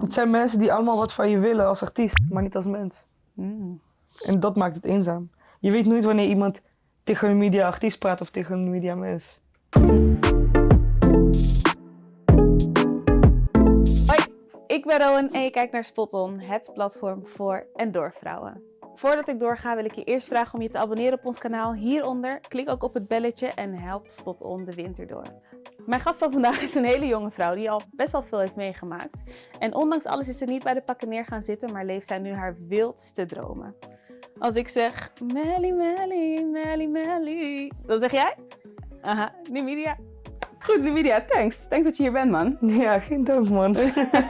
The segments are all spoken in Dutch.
Het zijn mensen die allemaal wat van je willen als artiest, maar niet als mens. Mm. En dat maakt het eenzaam. Je weet nooit wanneer iemand tegen een media artiest praat of tegen een media mens. Hoi, ik ben Rowan en je kijkt naar Spot On, het platform voor en door vrouwen. Voordat ik doorga wil ik je eerst vragen om je te abonneren op ons kanaal hieronder. Klik ook op het belletje en help Spot On de winter door. Mijn gast van vandaag is een hele jonge vrouw die al best wel veel heeft meegemaakt. En ondanks alles is ze niet bij de pakken neer gaan zitten, maar leeft zij nu haar wildste dromen. Als ik zeg Melly, Melly, Melly, Melly, dan zeg jij? Aha, Numidia. Goed, Numidia, thanks. Thanks dat je hier bent, man. Ja, geen dank man.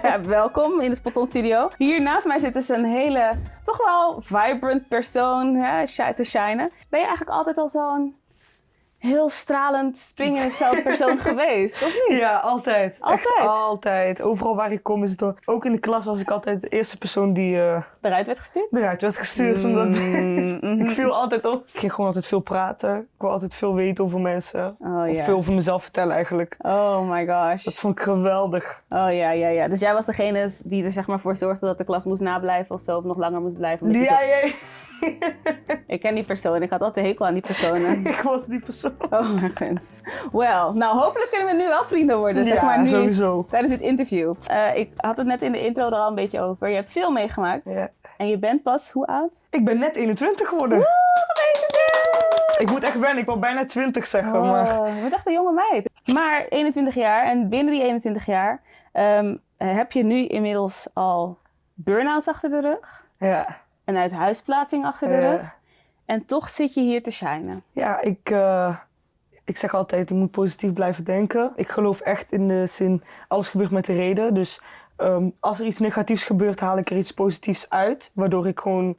Ja, welkom in de Spot On Studio. Hier naast mij zit dus een hele, toch wel vibrant persoon hè, te shinen. Ben je eigenlijk altijd al zo'n heel stralend, springend veld persoon geweest, of niet? Ja, altijd. Altijd? Echt altijd. Overal waar ik kom is het wel- Ook in de klas was ik altijd de eerste persoon die eh, Eruit werd gestuurd? eruit werd gestuurd. Omdat Mm, ik viel altijd op. Ik ging gewoon altijd veel praten. Ik wil altijd veel weten over mensen. Oh Of veel over mezelf vertellen eigenlijk. Oh my gosh. Dat vond ik geweldig. Oh ja, ja, ja. Dus jij was degene die er zeg maar voor zorgde dat de klas moest nablijven of zo, of nog langer moest blijven. ja, Ik ken die persoon. Ik had altijd hekel aan die personen. ik was die persoon. Oh my god. Wel, nou hopelijk kunnen we nu wel vrienden worden. Zeg maar nu. sowieso. Tijdens dit interview. Eh, ik had het net in de intro er al een beetje over. Je hebt veel meegemaakt. Ja. En je bent pas, hoe oud? Ik ben net 21 geworden. Ik moet echt wennen, ik wil bijna 20 zeggen, maar... Oh, je bent echt een jonge meid. Maar 21 jaar en binnen die 21 jaar ehm, eh, heb je nu inmiddels al burn-outs achter de rug. Ja, Een uithuisplaatsing achter de rug. En toch zit je hier te shinen. ja ik, eh, ik zeg altijd, je moet positief blijven denken. Ik geloof echt in de zin, alles gebeurt met de reden. Dus ehm, als er iets negatiefs gebeurt, haal ik er iets positiefs uit. Waardoor ik gewoon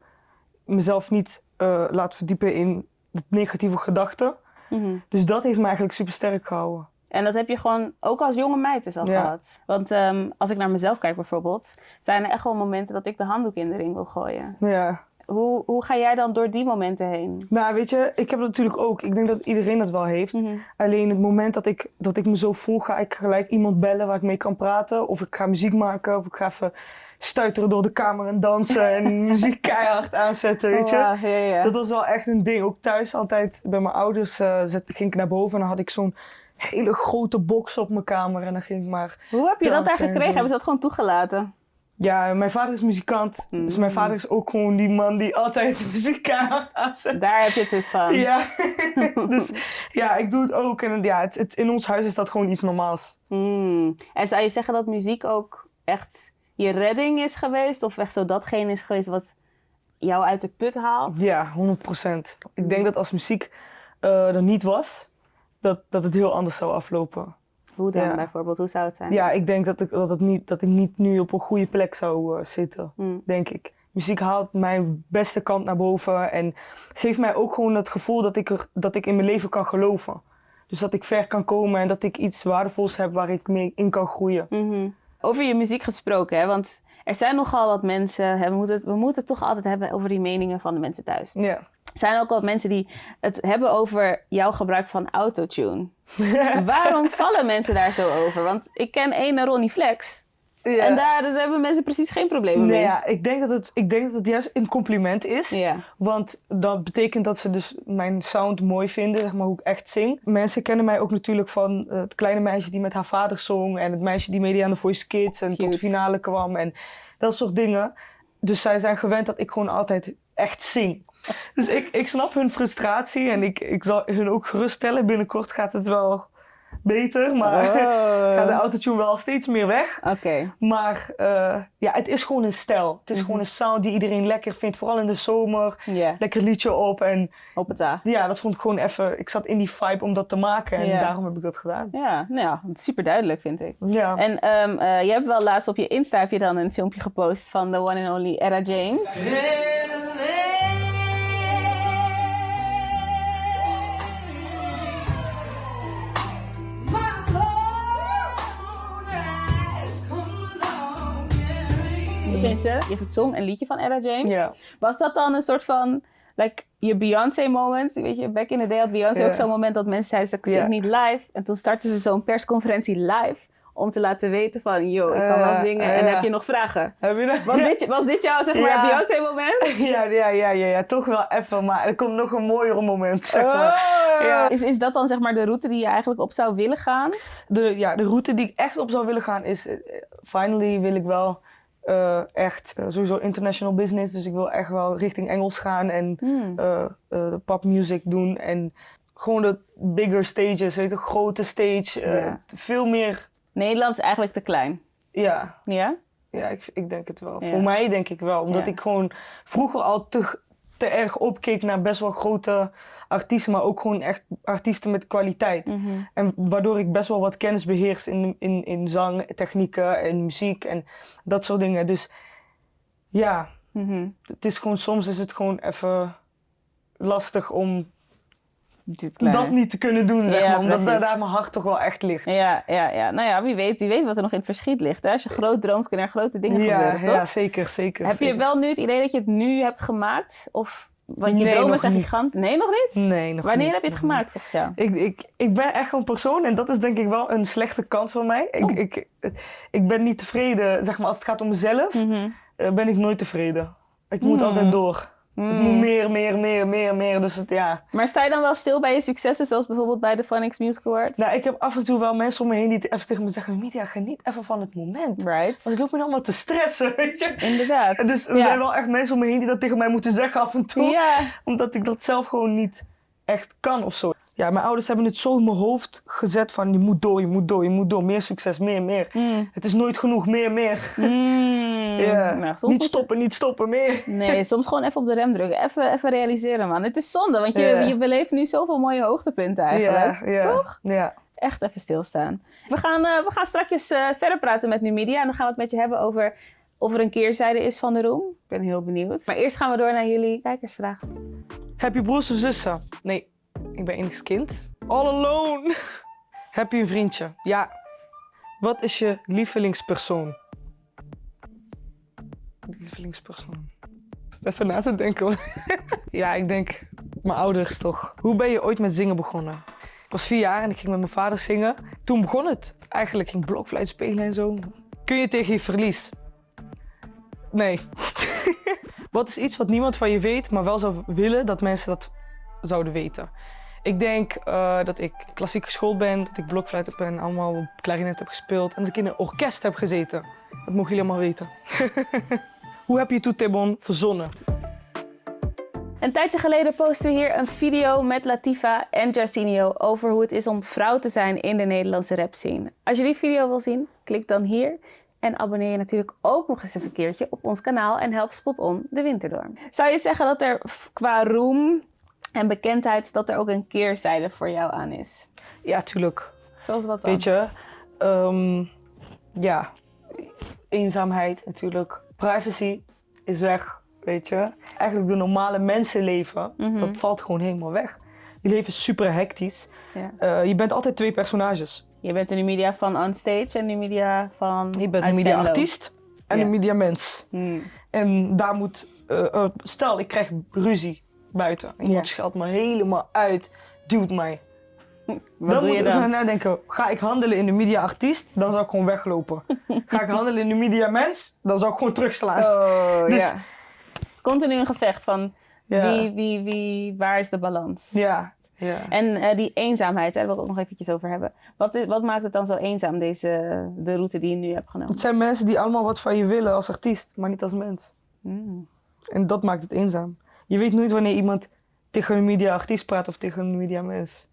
mezelf niet eh, laat verdiepen in de negatieve gedachten. Mhm. Dus dat heeft me eigenlijk super sterk gehouden. En dat heb je gewoon ook als jonge meid dus al Ja. gehad. Want ehm, als ik naar mezelf kijk bijvoorbeeld, zijn er echt wel momenten dat ik de handdoek in de ring wil gooien. Ja. Hoe, hoe ga jij dan door die momenten heen? Nou, weet je, ik heb dat natuurlijk ook. Ik denk dat iedereen dat wel heeft. Mhm. Alleen het moment dat ik, dat ik me zo voel, ga ik gelijk iemand bellen waar ik mee kan praten. Of ik ga muziek maken, of ik ga even stuiteren door de kamer en dansen en muziek keihard aanzetten, weet je. Dat was wel echt een ding. Ook thuis altijd bij mijn ouders zet, ging ik naar boven en dan had ik zo'n hele grote box op mijn kamer. En dan ging ik maar... Hoe heb je dat daar gekregen? Hebben ze dat gewoon toegelaten? Ja, mijn vader is muzikant. Dus Mm. mijn vader is ook gewoon die man die altijd muziek aanzet. Daar heb je het dus van. Ja, dus ja, ik doe het ook. En ja, het, het- in ons huis is dat gewoon iets normaals. Hmm. En zou je zeggen dat muziek ook echt je redding is geweest? Of echt zo datgene is geweest wat jou uit de put haalt? Ja, 100%. Ik denk dat als muziek eh, er niet was, dat, dat het heel anders zou aflopen. Hoe dan Ja. bijvoorbeeld? Hoe zou het zijn? Ja, ik denk dat ik, dat het niet, dat ik niet nu op een goede plek zou eh, zitten, Hmm. denk ik. Muziek haalt mijn beste kant naar boven en geeft mij ook gewoon het gevoel dat ik, er, dat ik in mijn leven kan geloven. Dus dat ik ver kan komen en dat ik iets waardevols heb waar ik mee in kan groeien. Mhm. Over je muziek gesproken, hè? want er zijn nogal wat mensen, hè, we, moeten het, we moeten het toch altijd hebben over die meningen van de mensen thuis. Ja. Er zijn ook wat mensen die het hebben over jouw gebruik van autotune. Waarom vallen mensen daar zo over? Want ik ken ene Ronnie Flex Ja. en daar, hebben mensen precies geen problemen Nee, mee. ja, ik, denk dat het, ik denk dat het juist een compliment is. Ja. Want dat betekent dat ze dus mijn sound mooi vinden, zeg maar hoe ik echt zing. Mensen kennen mij ook natuurlijk van het kleine meisje die met haar vader zong. En het meisje die meedeed aan de Voice Kids en tot de finale kwam. En dat soort dingen. Dus zij zijn gewend dat ik gewoon altijd echt zing. Dus ik, ik snap hun frustratie en ik, ik zal hun ook geruststellen. Binnenkort gaat het wel beter, maar Oh. gaat de autotune wel steeds meer weg. Oké. Maar eh, ja, het is gewoon een stijl. Het is Mhm. gewoon een sound die iedereen lekker vindt. Vooral in de zomer. Ja, Lekker liedje op. En hoppata. ja, dat vond ik gewoon even... Ik zat in die vibe om dat te maken. En daarom heb ik dat gedaan. Ja, nou ja, super duidelijk vind ik. Ja. En ehm, eh, je hebt wel laatst op je Insta heb je dan een filmpje gepost van de one and only Era James. Tenminste, je zong een liedje van Ella James. Ja. Was dat dan een soort van, like, je Beyoncé moment? Weet je, back in the day had Beyoncé ook zo'n moment dat mensen zeiden, ze zing niet live. En toen startte ze zo'n persconferentie live om te laten weten van, yo, ik kan wel Eh, zingen. eh, en ja. heb je nog vragen? Heb je dat? Was, dit, was dit jouw, zeg maar, Ja. Beyoncé moment? Ja, ja, ja, ja, ja, toch wel even, maar er komt nog een mooier moment, zeg maar. Oh. Ja. Is, is dat dan zeg maar de route die je eigenlijk op zou willen gaan? De, ja, de route die ik echt op zou willen gaan is, eh, finally wil ik wel eh, echt eh, sowieso international business. Dus ik wil echt wel richting Engels gaan en Hmm. eh de popmuziek doen. En gewoon de bigger stages, weet je, grote stage. Ja. Veel meer, Nederland is eigenlijk te klein. ja, Ja? ja ik, ik denk het wel. Ja. Voor mij denk ik wel. Omdat Ja. ik gewoon vroeger al te, te erg opkeek naar best wel grote artiesten. Maar ook gewoon echt artiesten met kwaliteit. Mhm. En waardoor ik best wel wat kennis beheers in, in, in zang, technieken en muziek en dat soort dingen. Dus ja, Mhm. het is gewoon, soms is het gewoon even lastig om. Dat niet te kunnen doen, zeg Ja, maar. Omdat daar, daar mijn hart toch wel echt ligt. Ja, ja, ja. Nou ja, wie weet, wie weet wat er nog in het verschiet ligt. Hè? Als je groot droomt, kunnen er grote dingen Ja, gebeuren, toch? ja, zeker, zeker. Heb je wel nu het idee dat je het nu hebt gemaakt? Of, want je Nee, dromen zijn gigant. Nee, nog niet? Nee, nog Wanneer niet, heb je het gemaakt volgens jou? Ik, ik, ik ben echt een persoon en dat is denk ik wel een slechte kant van mij. Ik, Oh. ik, ik ben niet tevreden, zeg maar, als het gaat om mezelf, Mhm. eh, ben ik nooit tevreden. Ik moet Hmm. altijd door. Moet meer, meer, meer, meer, meer. Dus het, ja. Maar sta je dan wel stil bij je successen, zoals bijvoorbeeld bij de Phonics Music Awards? Nou, ik heb af en toe wel mensen om me heen die even tegen me zeggen: Media, geniet even van het moment. Right. Want ik loop me allemaal te stressen, weet je. Inderdaad. En Dus er Ja. zijn wel echt mensen om me heen die dat tegen mij moeten zeggen af en toe. Ja. Omdat ik dat zelf gewoon niet echt kan of zo. Ja, mijn ouders hebben het zo in mijn hoofd gezet van je moet door, je moet door, je moet door. Meer succes, meer, meer. Mm. Het is nooit genoeg, meer, meer. Mm. Nou, niet stoppen, niet stoppen, meer. Nee, soms gewoon even op de rem drukken. Even, even realiseren, man. Het is zonde, want je, je beleeft nu zoveel mooie hoogtepunten eigenlijk. Toch? Ja. Echt even stilstaan. We gaan, eh, we gaan straks eh, verder praten met Numidia. En dan gaan we het met je hebben over of er een keerzijde is van de roem. Ik ben heel benieuwd. Maar eerst gaan we door naar jullie kijkersvraag. Heb je broers of zussen? Nee, ik ben enigst kind. All alone. Heb je een vriendje? Ja. Wat is je lievelingspersoon? Lievelingspersoon. Even na te denken. ja, ik denk mijn ouders toch. Hoe ben je ooit met zingen begonnen? Ik was vier jaar en ik ging met mijn vader zingen. Toen begon het. Eigenlijk ging blokfluit spelen en zo. Kun je tegen je verlies? Nee. Wat is iets wat niemand van je weet, maar wel zou willen dat mensen dat zouden weten? Ik denk eh, dat ik klassiek geschoold ben, dat ik blokfluit heb en allemaal klarinet heb gespeeld en dat ik in een orkest heb gezeten. Dat mogen jullie allemaal weten. Hoe heb je Toetebon verzonnen? Een tijdje geleden postten we hier een video met Latifa en Jarcinio over hoe het is om vrouw te zijn in de Nederlandse rap scene. Als je die video wil zien, klik dan hier. En abonneer je natuurlijk ook nog eens een keertje op ons kanaal en help Spot On de winter door. Zou je zeggen dat er qua roem en bekendheid dat er ook een keerzijde voor jou aan is? Ja, tuurlijk. Zoals wat dan? Weet je, ehm, ja, eenzaamheid natuurlijk. Privacy is weg, weet je. Eigenlijk de normale mensenleven, Mhm. dat valt gewoon helemaal weg. Je leven is super hectisch. Ja. Eh, je bent altijd twee personages. Je bent een media van onstage en een media van Je bent een media artiest en Ja. een media mens. Hmm. En daar moet, eh, eh, stel ik krijg ruzie buiten. Iemand Ja. scheldt me helemaal uit, duwt mij. Wat dan doe moet je ik gaan dan? nadenken, ga ik handelen in de media artiest, dan zou ik gewoon weglopen. ga ik handelen in de media mens, dan zou ik gewoon terugslaan. Oh, Dus- ja. Continu een gevecht van ja. wie, wie, wie, waar is de balans? ja, ja. En eh, die eenzaamheid, daar wil ik ook nog eventjes over hebben. Wat, is, wat maakt het dan zo eenzaam, deze, de route die je nu hebt genomen? Het zijn mensen die allemaal wat van je willen als artiest, maar niet als mens. Hmm. En dat maakt het eenzaam. Je weet nooit wanneer iemand tegen een media artiest praat of tegen een media mens.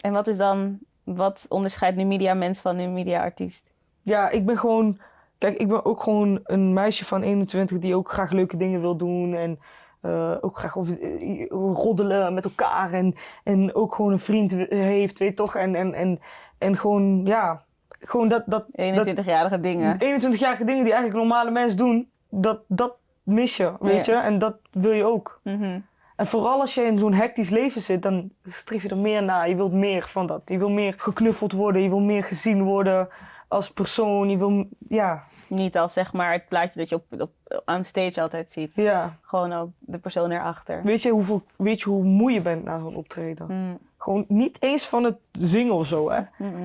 En wat is dan, wat onderscheidt nu media mens van een media artiest? Ja, ik ben gewoon. Kijk, ik ben ook gewoon een meisje van 21 die ook graag leuke dingen wil doen. En eh, ook graag over, eh, roddelen met elkaar. En, en ook gewoon een vriend heeft, weet je toch? En, en, en, en gewoon, ja, gewoon dat. dat, dat 21-jarige dingen. 21-jarige dingen die eigenlijk normale mensen doen, dat, dat mis je, weet Ja. je? En dat wil je ook. Mhm. En vooral als je in zo'n hectisch leven zit, dan streef je er meer naar. Je wilt meer van dat. Je wil meer geknuffeld worden, je wil meer gezien worden als persoon. Je wil, ja, Niet als zeg maar het plaatje dat je op, op, on stage altijd ziet. ja. Gewoon ook de persoon erachter. Weet je, hoeveel, weet je hoe moe je bent na zo'n optreden? Hmm. Gewoon niet eens van het zingen of zo, hè.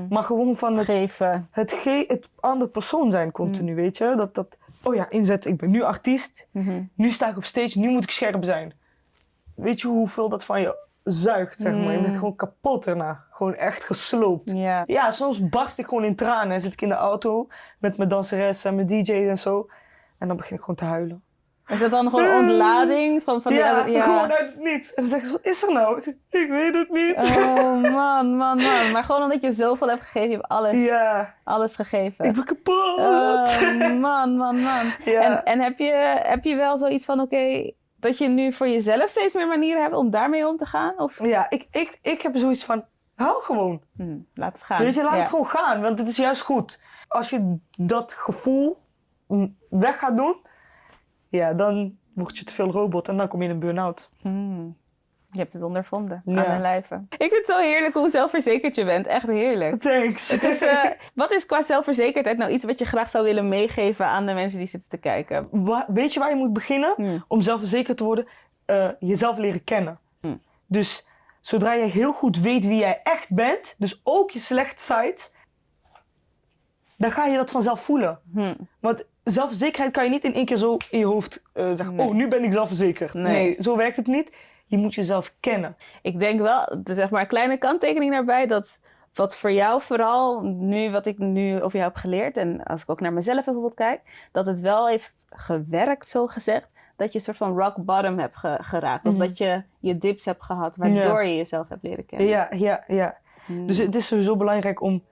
Maar gewoon van het, Geven. het, ge het andere persoon zijn continu, Mm. weet je. Dat, dat, oh ja, inzetten. Ik ben nu artiest. Mhm. Nu sta ik op stage. Nu moet ik scherp zijn. Weet je hoeveel dat van je zuigt, zeg maar. Je bent Mm. gewoon kapot daarna. Gewoon echt gesloopt. Ja. Ja, soms barst ik gewoon in tranen. En zit ik in de auto met mijn danseres en mijn DJ en zo. En dan begin ik gewoon te huilen. Is dat dan gewoon ontlading van, van die ja, gewoon uit het niets. En dan zeggen ze, wat is er nou? Ik, ik weet het niet. Oh man, man, man. Maar gewoon omdat je zoveel hebt gegeven, je hebt alles, Ja, alles gegeven. ik ben kapot. Oh, man, man, man. Ja. En, en heb, je, heb je wel zoiets van, oké, dat je nu voor jezelf steeds meer manieren hebt om daarmee om te gaan? Of Ja, ik, ik, ik heb zoiets van, hou gewoon. Hm, laat het gaan. Weet je, laat het gewoon gaan, want het is juist goed. Als je dat gevoel weg gaat doen, ja, dan word je te veel robot en dan kom je in een burn-out. Hm. Je hebt het ondervonden Ja. aan mijn lijve. Ik vind het zo heerlijk hoe zelfverzekerd je bent. Echt heerlijk. Thanks. Het is, eh, wat is qua zelfverzekerdheid nou iets wat je graag zou willen meegeven aan de mensen die zitten te kijken? Wa- weet je waar je moet beginnen Hm. om zelfverzekerd te worden? Eh, jezelf leren kennen. Hm. Dus zodra je heel goed weet wie jij echt bent, dus ook je slechte sides, dan ga je dat vanzelf voelen. Want zelfverzekerheid kan je niet in één keer zo in je hoofd eh, zeggen: Nee. Oh, nu ben ik zelfverzekerd. Nee. Nee. zo werkt het niet. Je moet jezelf kennen. Ik denk wel, zeg maar een kleine kanttekening daarbij, dat wat voor jou vooral, nu wat ik nu over jou heb geleerd, en als ik ook naar mezelf bijvoorbeeld kijk, dat het wel heeft gewerkt, zo gezegd, dat je een soort van rock bottom hebt ge- geraakt. Of Mhm. dat je je dips hebt gehad, waardoor je jezelf hebt leren kennen. Ja, ja, ja. Hmm. Dus het is sowieso belangrijk om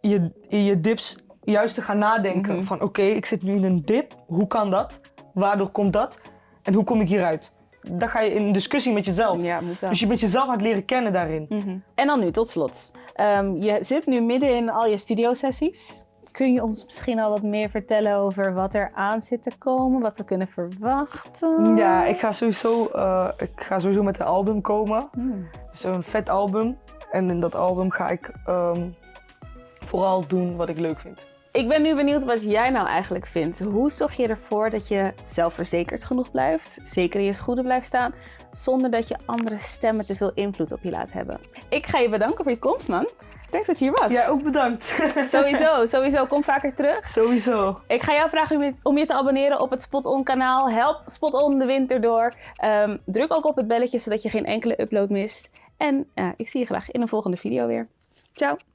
je, je dips juist te gaan nadenken. Mhm. Van oké, ik zit nu in een dip. Hoe kan dat? Waardoor komt dat? En hoe kom ik hieruit? Dan ga je in discussie met jezelf. Ja, moet. Dus je bent jezelf aan het leren kennen daarin. Mhm. En dan nu, tot slot. Ehm, je zit nu midden in al je studiosessies. Kun je ons misschien al wat meer vertellen over wat er aan zit te komen? Wat we kunnen verwachten? Ja, ik ga sowieso, eh, ik ga sowieso met een album komen. Hmm. Dus vet album. En in dat album ga ik ehm, vooral doen wat ik leuk vind. Ik ben nu benieuwd wat jij nou eigenlijk vindt. Hoe zorg je ervoor dat je zelfverzekerd genoeg blijft, zeker in je schoenen blijft staan, zonder dat je andere stemmen te veel invloed op je laat hebben? Ik ga je bedanken voor je komst, man. Dank dat je hier was. Ja, ook bedankt. Sowieso, sowieso. Kom vaker terug. sowieso. Ik ga jou vragen om je, om je te abonneren op het Spot On kanaal. Help Spot On de winter door. Ehm, druk ook op het belletje zodat je geen enkele upload mist. En eh, ik zie je graag in een volgende video weer. Ciao!